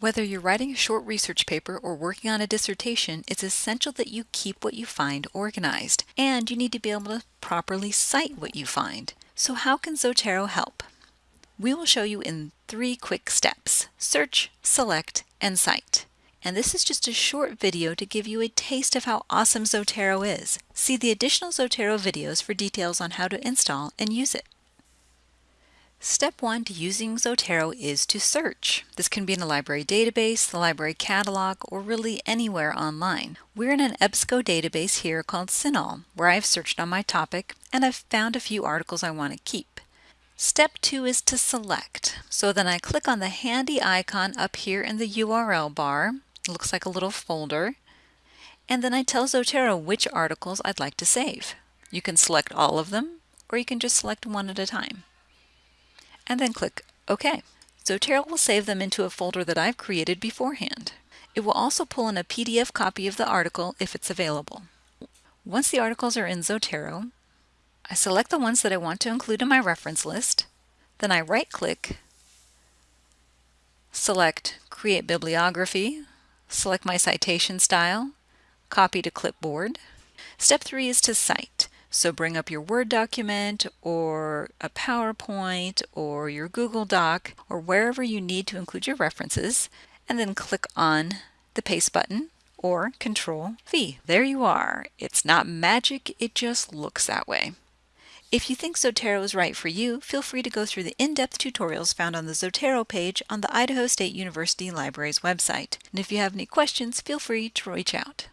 Whether you're writing a short research paper or working on a dissertation, it's essential that you keep what you find organized, and you need to be able to properly cite what you find. So how can Zotero help? We will show you in three quick steps, search, select, and cite. And this is just a short video to give you a taste of how awesome Zotero is. See the additional Zotero videos for details on how to install and use it. Step one to using Zotero is to search. This can be in a library database, the library catalog, or really anywhere online. We're in an EBSCO database here called CINAHL, where I've searched on my topic and I've found a few articles I want to keep. Step two is to select. So then I click on the handy icon up here in the URL bar. It looks like a little folder. And then I tell Zotero which articles I'd like to save. You can select all of them, or you can just select one at a time and then click OK. Zotero will save them into a folder that I've created beforehand. It will also pull in a PDF copy of the article if it's available. Once the articles are in Zotero, I select the ones that I want to include in my reference list, then I right-click, select Create Bibliography, select my citation style, copy to clipboard. Step 3 is to cite. So bring up your Word document or a PowerPoint or your Google Doc or wherever you need to include your references and then click on the paste button or Control V. There you are. It's not magic, it just looks that way. If you think Zotero is right for you, feel free to go through the in-depth tutorials found on the Zotero page on the Idaho State University Library's website. And if you have any questions, feel free to reach out.